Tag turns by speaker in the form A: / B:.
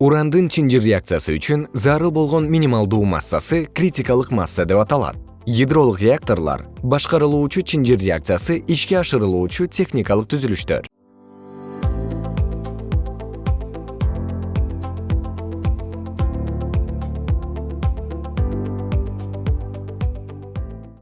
A: урандын чынжыр реакциясы үчүн зарыл болгон минималдуу массасы критикалык масса деп аталат. Ядролук реакторлор башкарылуучу чынжыр реакциясы ишке ашырылуучу техникалык түзүлүштөр.